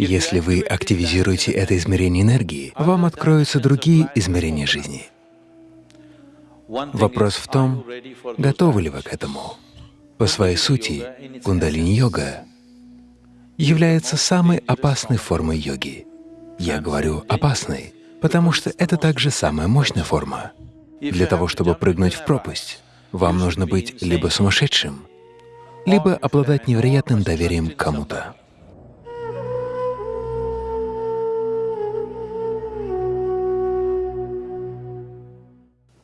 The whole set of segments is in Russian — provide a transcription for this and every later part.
Если вы активизируете это измерение энергии, вам откроются другие измерения жизни. Вопрос в том, готовы ли вы к этому. По своей сути, кундалини-йога является самой опасной формой йоги. Я говорю «опасной», потому что это также самая мощная форма. Для того, чтобы прыгнуть в пропасть, вам нужно быть либо сумасшедшим, либо обладать невероятным доверием к кому-то.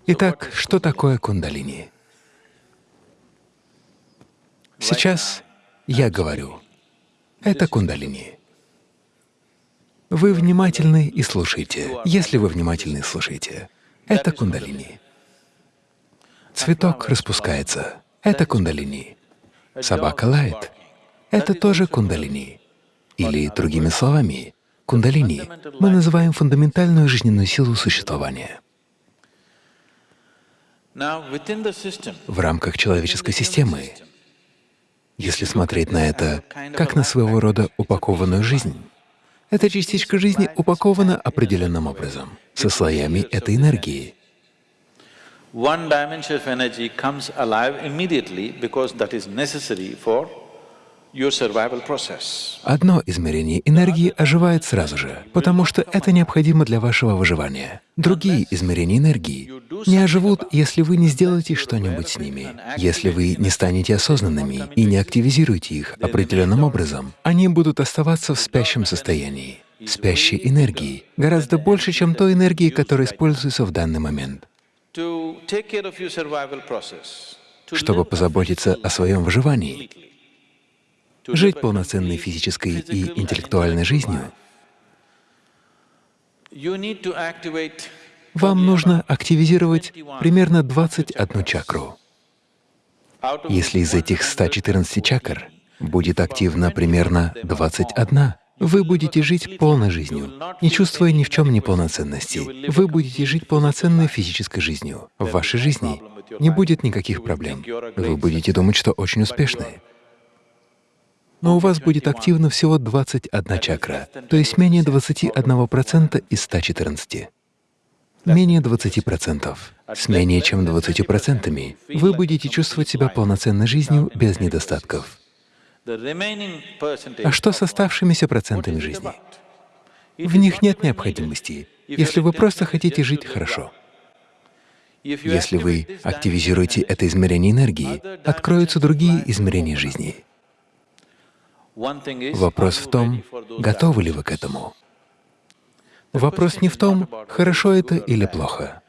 Итак, что такое кундалини? Сейчас я говорю, это кундалини. Вы внимательны и слушайте. Если вы внимательны и слушаете, это кундалини. Цветок распускается — это кундалини. Собака лает — это тоже кундалини. Или, другими словами, кундалини мы называем фундаментальную жизненную силу существования. В рамках человеческой системы, если смотреть на это как на своего рода упакованную жизнь, эта частичка жизни упакована определенным образом, со слоями этой энергии. One dimension of energy comes alive immediately because that is necessary for Одно измерение энергии оживает сразу же, потому что это необходимо для вашего выживания. Другие измерения энергии не оживут, если вы не сделаете что-нибудь с ними. Если вы не станете осознанными и не активизируете их определенным образом, они будут оставаться в спящем состоянии, спящей энергии, гораздо больше, чем той энергии, которая используется в данный момент. Чтобы позаботиться о своем выживании, жить полноценной физической и интеллектуальной жизнью, вам нужно активизировать примерно 21 чакру. Если из этих 114 чакр будет активно примерно 21, вы будете жить полной жизнью, не чувствуя ни в чем неполноценности. Вы будете жить полноценной физической жизнью. В вашей жизни не будет никаких проблем. Вы будете думать, что очень успешны но у вас будет активно всего 21 чакра, то есть менее 21% из 114. Менее 20%. С менее чем 20% вы будете чувствовать себя полноценной жизнью без недостатков. А что с оставшимися процентами жизни? В них нет необходимости, если вы просто хотите жить хорошо. Если вы активизируете это измерение энергии, откроются другие измерения жизни. Вопрос в том, готовы ли вы к этому. Вопрос не в том, хорошо это или плохо,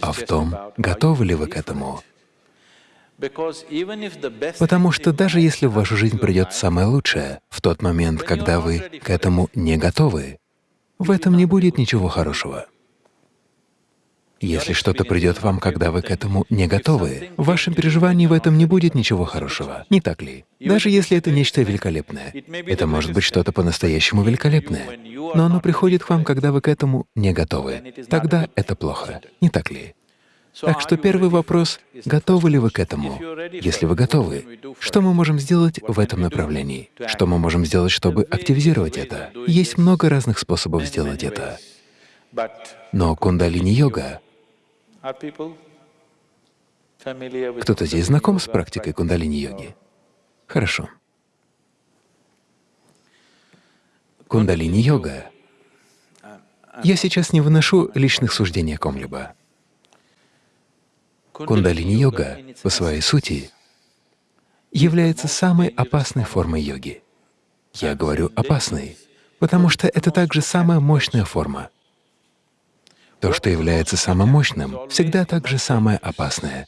а в том, готовы ли вы к этому. Потому что даже если в вашу жизнь придет самое лучшее, в тот момент, когда вы к этому не готовы, в этом не будет ничего хорошего. Если что-то придет вам, когда вы к этому не готовы, в вашем переживании в этом не будет ничего хорошего, не так ли? Даже если это нечто великолепное. Это может быть что-то по-настоящему великолепное, но оно приходит к вам, когда вы к этому не готовы. Тогда это плохо, не так ли? Так что первый вопрос — готовы ли вы к этому? Если вы готовы, что мы можем сделать в этом направлении? Что мы можем сделать, чтобы активизировать это? Есть много разных способов сделать это. Но кундалини-йога кто-то здесь знаком с практикой кундалини-йоги? Хорошо. Кундалини-йога. Я сейчас не выношу личных суждений о ком-либо. Кундалини-йога по своей сути является самой опасной формой йоги. Я говорю «опасной», потому что это также самая мощная форма. То, что является самым мощным, всегда также самое опасное,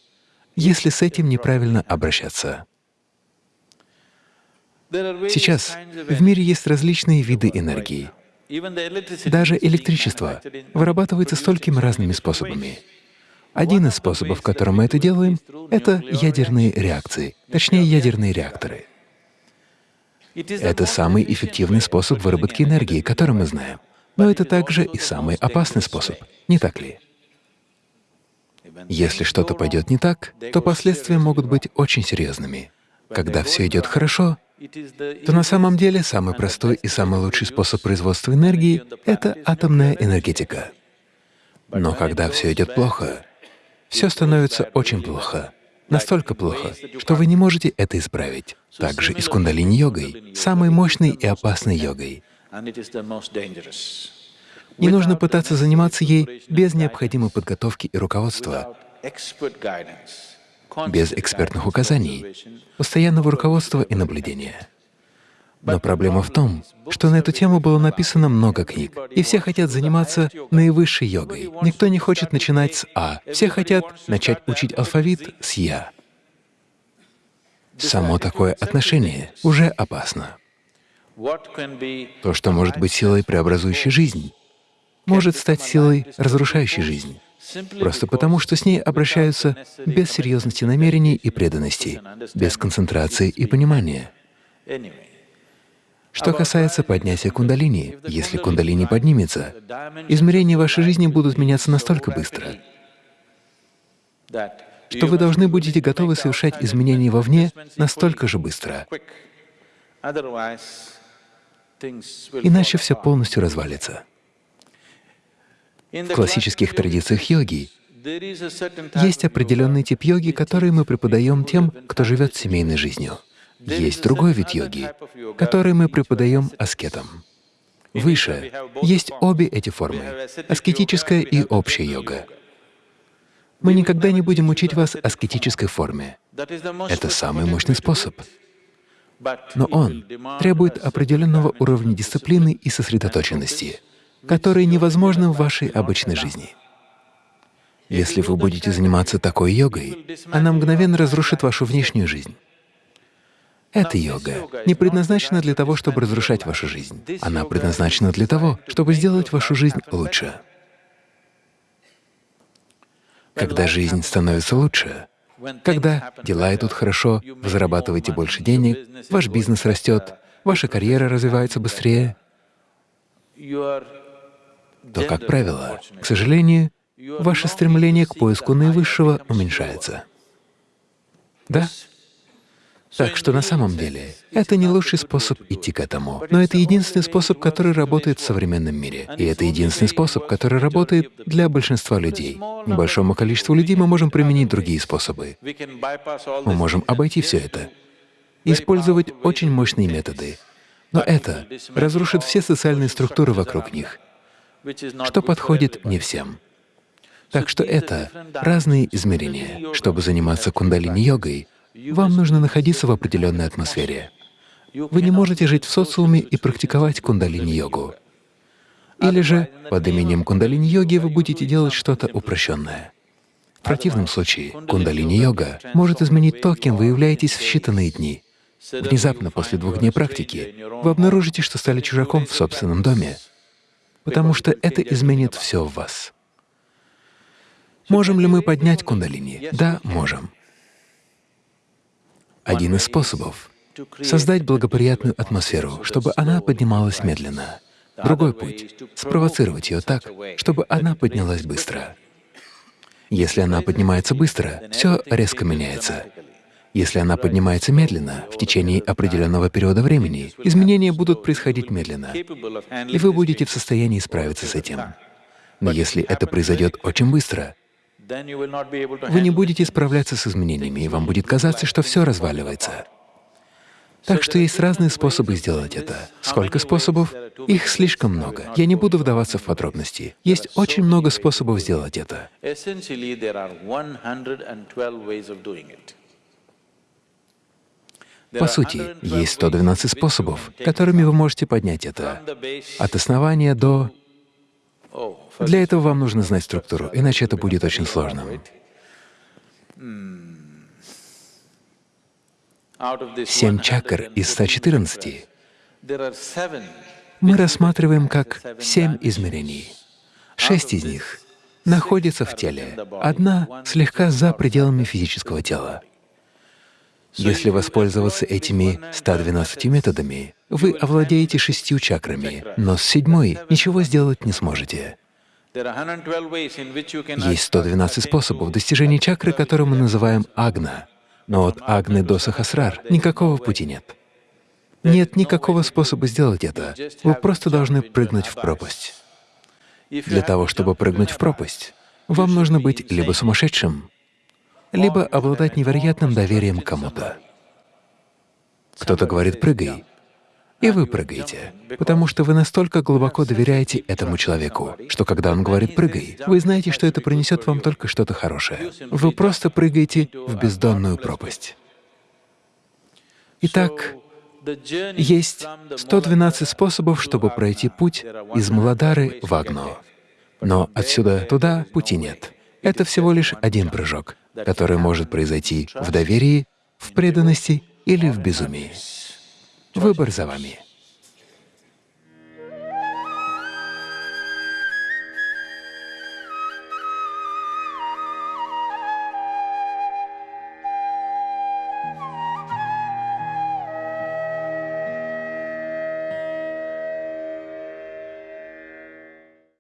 если с этим неправильно обращаться. Сейчас в мире есть различные виды энергии. Даже электричество вырабатывается столькими разными способами. Один из способов, которым мы это делаем, — это ядерные реакции, точнее, ядерные реакторы. Это самый эффективный способ выработки энергии, который мы знаем. Но это также и самый опасный способ, не так ли? Если что-то пойдет не так, то последствия могут быть очень серьезными. Когда все идет хорошо, то на самом деле самый простой и самый лучший способ производства энергии — это атомная энергетика. Но когда все идет плохо, все становится очень плохо, настолько плохо, что вы не можете это исправить. Также и с кундалини-йогой, самой мощной и опасной йогой. Не нужно пытаться заниматься ей без необходимой подготовки и руководства, без экспертных указаний, постоянного руководства и наблюдения. Но проблема в том, что на эту тему было написано много книг, и все хотят заниматься наивысшей йогой. Никто не хочет начинать с А, все хотят начать учить алфавит с Я. Само такое отношение уже опасно. То, что может быть силой, преобразующей жизнь, может стать силой, разрушающей жизнь, просто потому, что с ней обращаются без серьезности намерений и преданности, без концентрации и понимания. Что касается поднятия кундалини, если кундалини поднимется, измерения вашей жизни будут меняться настолько быстро, что вы должны будете готовы совершать изменения вовне настолько же быстро. Иначе все полностью развалится. В классических традициях йоги есть определенный тип йоги, который мы преподаем тем, кто живет семейной жизнью. Есть другой вид йоги, который мы преподаем аскетам. Выше есть обе эти формы — аскетическая и общая йога. Мы никогда не будем учить вас аскетической форме. Это самый мощный способ. Но он требует определенного уровня дисциплины и сосредоточенности, которые невозможны в вашей обычной жизни. Если вы будете заниматься такой йогой, она мгновенно разрушит вашу внешнюю жизнь. Эта йога не предназначена для того, чтобы разрушать вашу жизнь. Она предназначена для того, чтобы сделать вашу жизнь лучше. Когда жизнь становится лучше, когда дела идут хорошо, вы зарабатываете больше денег, ваш бизнес растет, ваша карьера развивается быстрее, то, как правило, к сожалению, ваше стремление к поиску наивысшего уменьшается. Да? Так что на самом деле это не лучший способ идти к этому, но это единственный способ, который работает в современном мире. И это единственный способ, который работает для большинства людей. Небольшому количеству людей мы можем применить другие способы. Мы можем обойти все это использовать очень мощные методы. Но это разрушит все социальные структуры вокруг них, что подходит не всем. Так что это разные измерения. Чтобы заниматься кундалини-йогой, вам нужно находиться в определенной атмосфере. Вы не можете жить в социуме и практиковать кундалини-йогу. Или же под именем кундалини-йоги вы будете делать что-то упрощенное. В противном случае кундалини-йога может изменить то, кем вы являетесь в считанные дни. Внезапно после двух дней практики вы обнаружите, что стали чужаком в собственном доме, потому что это изменит все в вас. Можем ли мы поднять кундалини? Да, можем. Один из способов — создать благоприятную атмосферу, чтобы она поднималась медленно. Другой путь — спровоцировать ее так, чтобы она поднялась быстро. Если она поднимается быстро, все резко меняется. Если она поднимается медленно, в течение определенного периода времени, изменения будут происходить медленно, и вы будете в состоянии справиться с этим. Но если это произойдет очень быстро, вы не будете справляться с изменениями, и вам будет казаться, что все разваливается. Так что есть разные способы сделать это. Сколько способов? Их слишком много. Я не буду вдаваться в подробности. Есть очень много способов сделать это. По сути, есть 112 способов, которыми вы можете поднять это. От основания до для этого вам нужно знать структуру, иначе это будет очень сложно. Семь чакр из 114 мы рассматриваем как семь измерений. Шесть из них находятся в теле, одна слегка за пределами физического тела. Если воспользоваться этими 112 методами, вы овладеете шестью чакрами, но с седьмой ничего сделать не сможете. Есть 112 способов достижения чакры, которые мы называем агна, но от агны до сахасрар никакого пути нет. Нет никакого способа сделать это. Вы просто должны прыгнуть в пропасть. Для того, чтобы прыгнуть в пропасть, вам нужно быть либо сумасшедшим, либо обладать невероятным доверием кому-то. Кто-то говорит «прыгай», и вы прыгаете, потому что вы настолько глубоко доверяете этому человеку, что когда он говорит «прыгай», вы знаете, что это принесет вам только что-то хорошее. Вы просто прыгаете в бездонную пропасть. Итак, есть 112 способов, чтобы пройти путь из Младары в Агну. Но отсюда туда пути нет. Это всего лишь один прыжок, который может произойти в доверии, в преданности или в безумии. Выбор за вами.